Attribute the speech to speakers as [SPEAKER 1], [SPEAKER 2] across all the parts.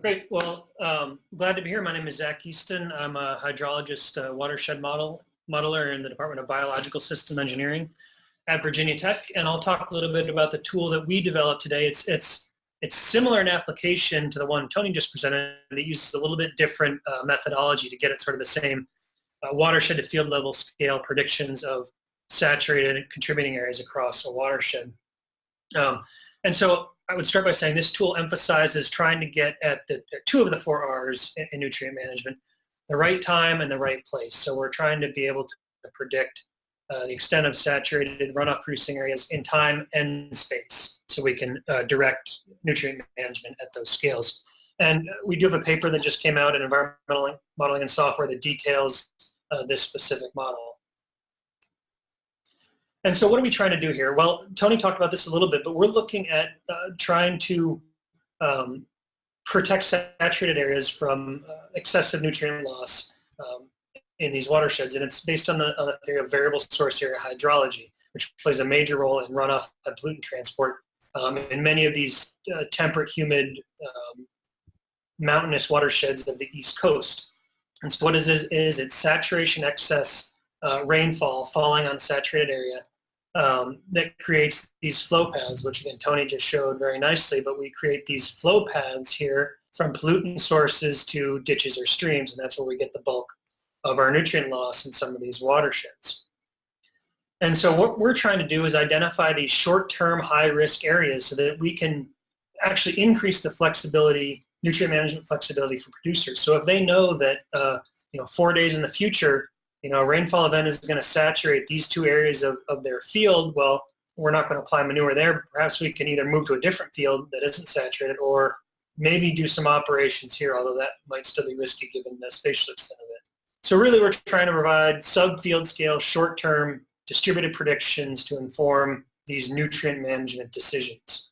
[SPEAKER 1] Great. Well, um, glad to be here. My name is Zach Easton. I'm a hydrologist, uh, watershed model modeler in the Department of Biological System Engineering at Virginia Tech, and I'll talk a little bit about the tool that we developed today. It's it's it's similar in application to the one Tony just presented. It uses a little bit different uh, methodology to get at sort of the same uh, watershed to field level scale predictions of saturated contributing areas across a watershed. Um, and so I would start by saying this tool emphasizes trying to get at the two of the four R's in, in nutrient management, the right time and the right place. So we're trying to be able to predict uh, the extent of saturated runoff producing areas in time and space so we can uh, direct nutrient management at those scales. And we do have a paper that just came out in environmental modeling and software that details uh, this specific model. And so what are we trying to do here? Well, Tony talked about this a little bit, but we're looking at uh, trying to um, protect saturated areas from uh, excessive nutrient loss um, in these watersheds. And it's based on the, on the, theory of variable source area hydrology, which plays a major role in runoff and pollutant transport um, in many of these uh, temperate, humid, um, mountainous watersheds of the East Coast. And so what is this is it's saturation excess uh, rainfall falling on saturated area um, that creates these flow paths, which again Tony just showed very nicely, but we create these flow paths here from pollutant sources to ditches or streams, and that's where we get the bulk of our nutrient loss in some of these watersheds. And so what we're trying to do is identify these short-term high-risk areas so that we can actually increase the flexibility, nutrient management flexibility for producers. So if they know that uh, you know four days in the future you know, a rainfall event is going to saturate these two areas of, of their field, well, we're not going to apply manure there. Perhaps we can either move to a different field that isn't saturated or maybe do some operations here, although that might still be risky given the spatial extent of it. So really we're trying to provide sub-field scale, short-term, distributed predictions to inform these nutrient management decisions.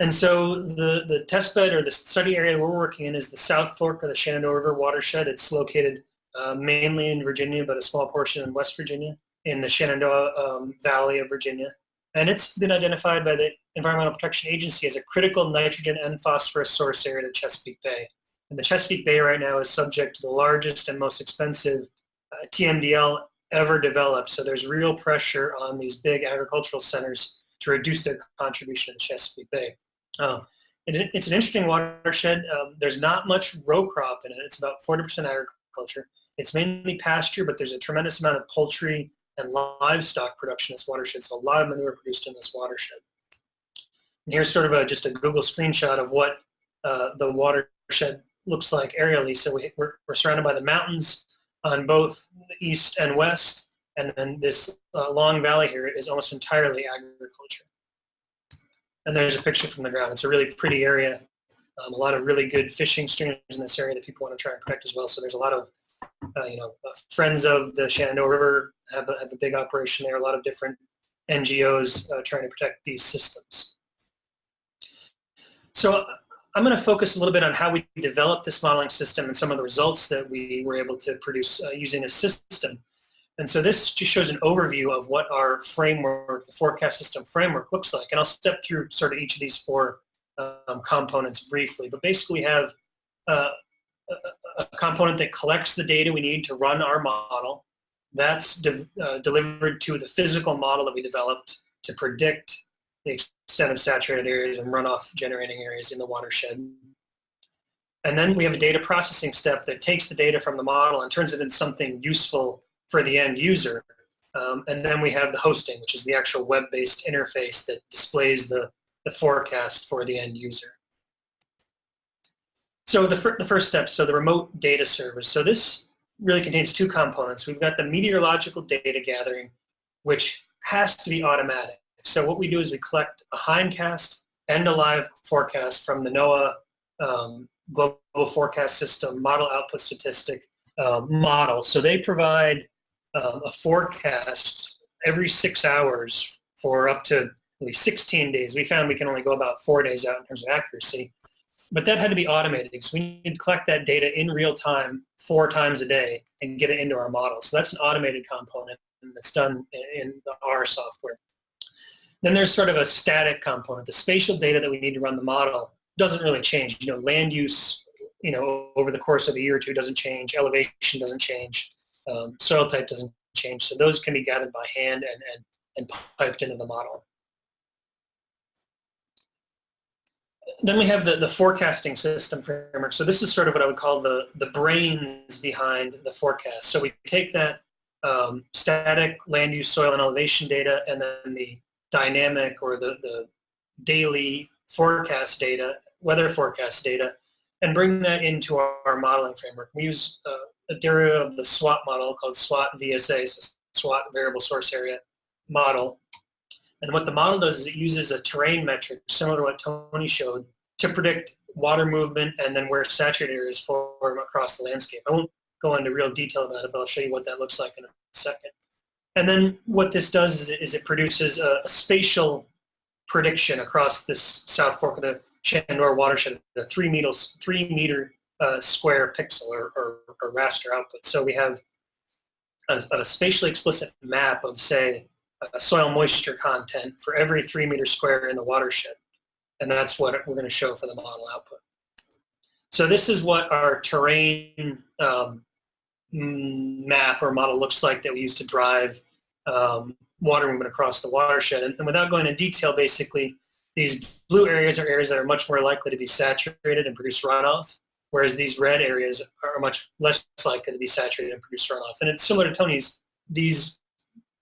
[SPEAKER 1] And so the, the test bed or the study area we're working in is the South Fork of the Shenandoah River watershed. It's located uh, mainly in Virginia, but a small portion in West Virginia, in the Shenandoah um, Valley of Virginia. And it's been identified by the Environmental Protection Agency as a critical nitrogen and phosphorus source area to Chesapeake Bay. And the Chesapeake Bay right now is subject to the largest and most expensive uh, TMDL ever developed. So there's real pressure on these big agricultural centers to reduce their contribution to Chesapeake Bay. Uh, it, it's an interesting watershed. Um, there's not much row crop in it. It's about 40% agriculture. It's mainly pasture, but there's a tremendous amount of poultry and livestock production in this watershed, so a lot of manure produced in this watershed. And here's sort of a, just a Google screenshot of what uh, the watershed looks like aerially. So we, are we're surrounded by the mountains on both the east and west, and then this uh, long valley here is almost entirely agriculture. And there's a picture from the ground. It's a really pretty area. Um, a lot of really good fishing streams in this area that people want to try and protect as well. So there's a lot of uh, you know, uh, Friends of the Shenandoah River have a, have a big operation there. A lot of different NGOs uh, trying to protect these systems. So I'm going to focus a little bit on how we developed this modeling system and some of the results that we were able to produce uh, using this system. And so this just shows an overview of what our framework, the forecast system framework looks like. And I'll step through sort of each of these four um, components briefly. But basically we have uh, a component that collects the data we need to run our model. That's de uh, delivered to the physical model that we developed to predict the extent of saturated areas and runoff generating areas in the watershed. And then we have a data processing step that takes the data from the model and turns it into something useful for the end user. Um, and then we have the hosting, which is the actual web-based interface that displays the, the forecast for the end user. So the, fir the first step, so the remote data service. So this really contains two components. We've got the meteorological data gathering, which has to be automatic. So what we do is we collect a hindcast and a live forecast from the NOAA um, Global Forecast System model output statistic uh, model. So they provide um, a forecast every six hours for up to at least 16 days. We found we can only go about four days out in terms of accuracy. But that had to be automated because we need to collect that data in real time four times a day and get it into our model. So that's an automated component that's done in the R software. Then there's sort of a static component, the spatial data that we need to run the model. doesn't really change. You know, land use, you know, over the course of a year or two doesn't change. Elevation doesn't change. Um, soil type doesn't change. So those can be gathered by hand and, and, and piped into the model. Then we have the, the forecasting system framework. So this is sort of what I would call the, the brains behind the forecast. So we take that um, static land use, soil, and elevation data, and then the dynamic or the, the daily forecast data, weather forecast data, and bring that into our, our modeling framework. We use uh, a derivative of the SWAT model called SWAT VSA, so SWAT Variable Source Area Model. And what the model does is it uses a terrain metric, similar to what Tony showed, to predict water movement and then where saturated areas form across the landscape. I won't go into real detail about it, but I'll show you what that looks like in a second. And then what this does is it, is it produces a, a, spatial prediction across this South Fork of the Shenandoah watershed, a three, meters, three meter uh, square pixel or, or, or, raster output. So we have a, a spatially explicit map of, say, soil moisture content for every three meter square in the watershed. And that's what we're going to show for the model output. So this is what our terrain um, map or model looks like that we use to drive um, water movement across the watershed. And, and, without going into detail, basically, these blue areas are areas that are much more likely to be saturated and produce runoff, whereas these red areas are much less likely to be saturated and produce runoff. And it's similar to Tony's, these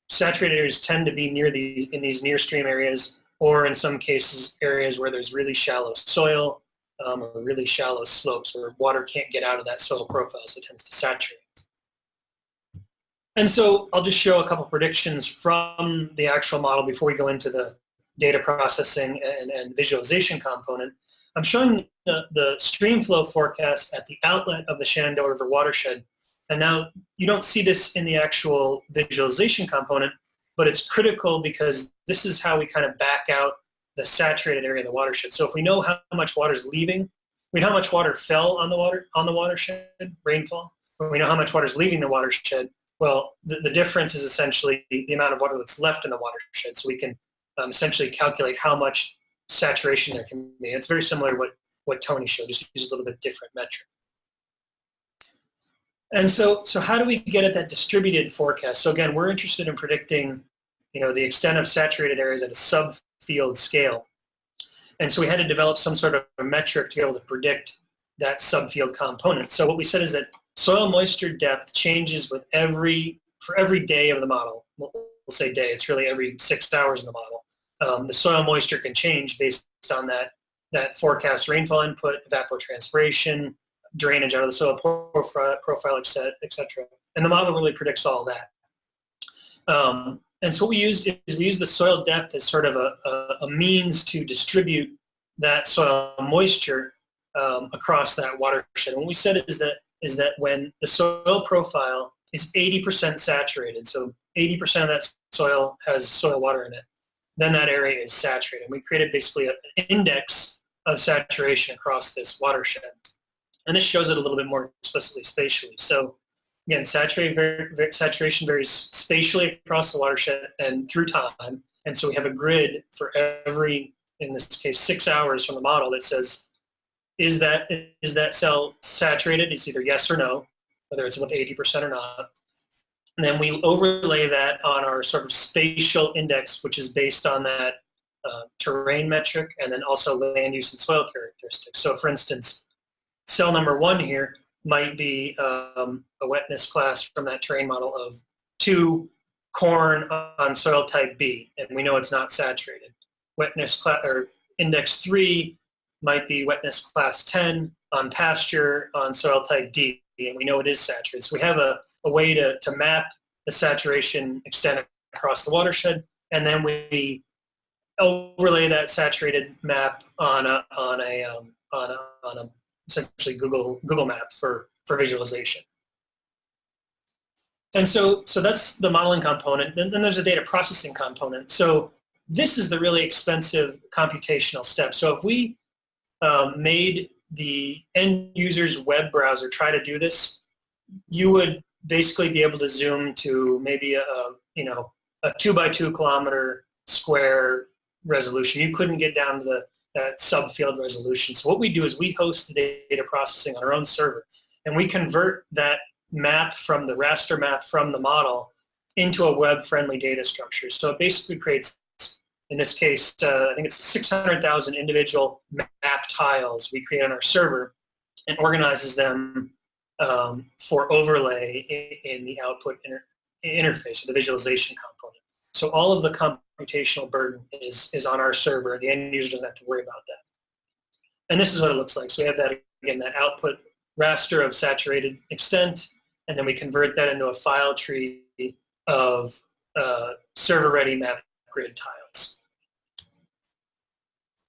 [SPEAKER 1] saturated areas tend to be near these in these near stream areas or in some cases areas where there's really shallow soil um, or really shallow slopes where water can't get out of that soil profile so it tends to saturate. And so I'll just show a couple predictions from the actual model before we go into the data processing and, and visualization component. I'm showing the, the stream flow forecast at the outlet of the Shenandoah River watershed. And now you don't see this in the actual visualization component, but it's critical because this is how we kind of back out the saturated area of the watershed. So if we know how much water is leaving, we know how much water fell on the water on the watershed, rainfall, but we know how much water is leaving the watershed, well, the, the difference is essentially the, the, amount of water that's left in the watershed. So we can um, essentially calculate how much saturation there can be. It's very similar to what, what Tony showed, just use a little bit different metric. And so, so how do we get at that distributed forecast? So again, we're interested in predicting, you know, the extent of saturated areas at a subfield scale. And so we had to develop some sort of a metric to be able to predict that subfield component. So what we said is that soil moisture depth changes with every, for every day of the model. We'll, say day, it's really every six hours in the model. Um, the soil moisture can change based on that, that forecast rainfall input, evapotranspiration, drainage out of the soil profile, profile et cetera. And the model really predicts all that. Um, and so what we used is we used the soil depth as sort of a, a, a means to distribute that soil moisture um, across that watershed. And what we said is that is that when the soil profile is 80% saturated, so 80% of that soil has soil water in it, then that area is saturated. And we created basically an index of saturation across this watershed. And this shows it a little bit more explicitly spatially. So again, saturation varies spatially across the watershed and through time. And so we have a grid for every, in this case, six hours from the model that says is that is that cell saturated? It's either yes or no, whether it's above 80% or not. And then we overlay that on our sort of spatial index, which is based on that uh, terrain metric and then also land use and soil characteristics. So for instance, cell number one here might be um, a wetness class from that terrain model of two corn on soil type B, and we know it's not saturated. Wetness class, or index three might be wetness class 10 on pasture on soil type D, and we know it is saturated. So we have a, a way to, to map the saturation extent across the watershed, and then we overlay that saturated map on a, on a, um, on a, on a essentially Google, Google map for, for visualization. And so, so that's the modeling component. Then, then there's a data processing component. So this is the really expensive computational step. So if we um, made the end user's web browser try to do this, you would basically be able to zoom to maybe a, a you know a two by two kilometer square resolution. You couldn't get down to the at subfield resolution. So what we do is we host the data processing on our own server, and we convert that map from the raster map from the model into a web-friendly data structure. So it basically creates, in this case, uh, I think it's 600,000 individual map tiles we create on our server and organizes them um, for overlay in, in the output inter interface or the visualization component. So all of the computational burden is, is on our server. The end user doesn't have to worry about that. And this is what it looks like. So we have that, again, that output raster of saturated extent, and then we convert that into a file tree of uh, server-ready map grid tiles.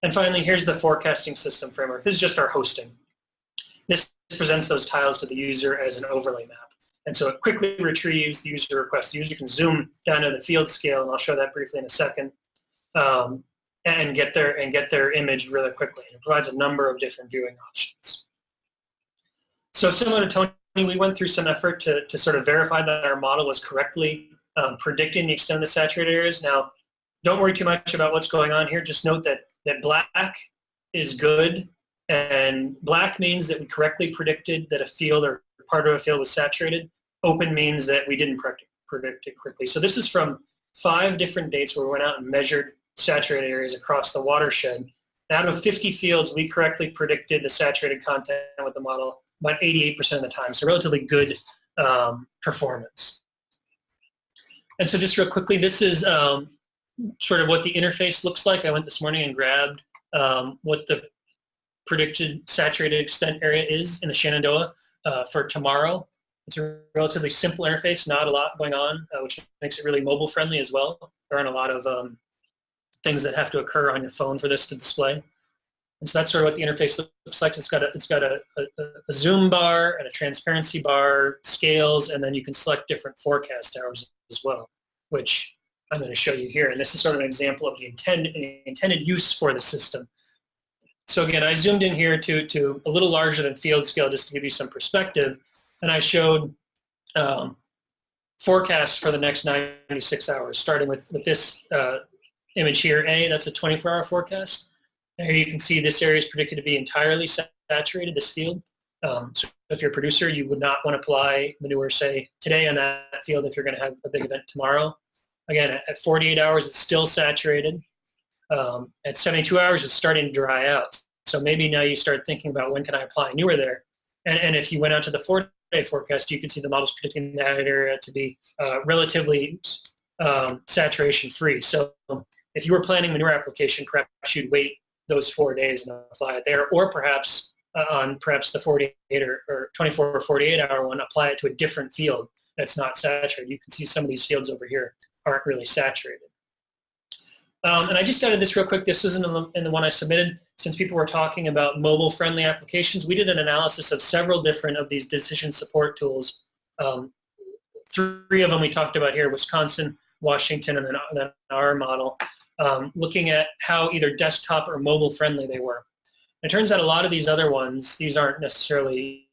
[SPEAKER 1] And finally, here's the forecasting system framework. This is just our hosting. This presents those tiles to the user as an overlay map. And so it quickly retrieves the user request. The user can zoom down to the field scale, and I'll show that briefly in a second, um, and get their and get their image really quickly. And It provides a number of different viewing options. So similar to Tony, we went through some effort to, to sort of verify that our model was correctly um, predicting the extent of the saturated areas. Now, don't worry too much about what's going on here. Just note that, that black is good, and black means that we correctly predicted that a field or part of a field was saturated. Open means that we didn't predict it correctly. So this is from five different dates where we went out and measured saturated areas across the watershed. Out of 50 fields, we correctly predicted the saturated content with the model about 88% of the time, so relatively good um, performance. And so just real quickly, this is um, sort of what the interface looks like. I went this morning and grabbed um, what the predicted saturated extent area is in the Shenandoah uh, for tomorrow. It's a relatively simple interface, not a lot going on, uh, which makes it really mobile friendly as well. There aren't a lot of um, things that have to occur on your phone for this to display. And so that's sort of what the interface looks like. It's got a, it's got a, a, a zoom bar and a transparency bar, scales, and then you can select different forecast hours as well, which I'm going to show you here. And this is sort of an example of the intended, intended use for the system. So again, I zoomed in here to, to a little larger than field scale just to give you some perspective. And I showed um, forecasts for the next 96 hours, starting with, with this uh, image here, A, that's a 24-hour forecast. And here you can see this area is predicted to be entirely saturated, this field. Um, so if you're a producer, you would not want to apply manure, say, today on that field if you're going to have a big event tomorrow. Again, at 48 hours, it's still saturated. Um, at 72 hours, it's starting to dry out. So maybe now you start thinking about when can I apply manure there. And, and if you went out to the four-day forecast, you can see the model's predicting that area to be uh, relatively um, saturation-free. So if you were planning manure application, perhaps you'd wait those four days and apply it there, or perhaps uh, on perhaps the 48 or, or 24 or 48 hour one, apply it to a different field that's not saturated. You can see some of these fields over here aren't really saturated. Um, and I just added this real quick. This isn't in the, in the, one I submitted. Since people were talking about mobile-friendly applications, we did an analysis of several different of these decision support tools. Um, three of them we talked about here, Wisconsin, Washington, and then, our model um, looking at how either desktop or mobile friendly they were. It turns out a lot of these other ones, these aren't necessarily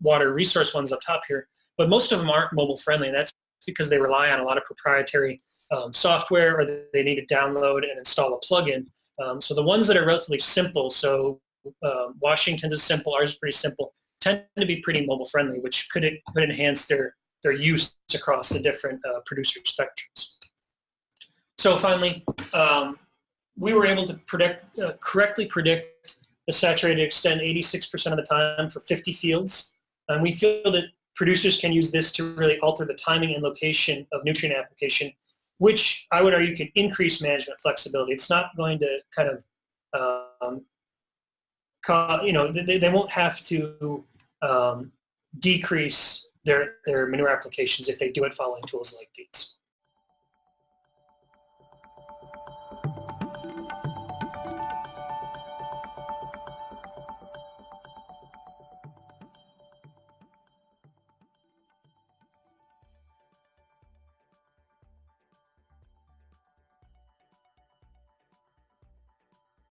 [SPEAKER 1] water resource ones up top here, but most of them aren't mobile friendly. And that's because they rely on a lot of proprietary um, software or they need to download and install a plugin. Um, so the ones that are relatively simple, so uh, Washington's is simple, ours is pretty simple, tend to be pretty mobile friendly, which could, could enhance their, their use across the different uh, producer spectrums. So finally, um, we were able to predict, uh, correctly predict the saturated extent 86% of the time for 50 fields. And we feel that producers can use this to really alter the timing and location of nutrient application, which I would argue can increase management flexibility. It's not going to kind of, um, you know, they, they won't have to um, decrease their, their manure applications if they do it following tools like these.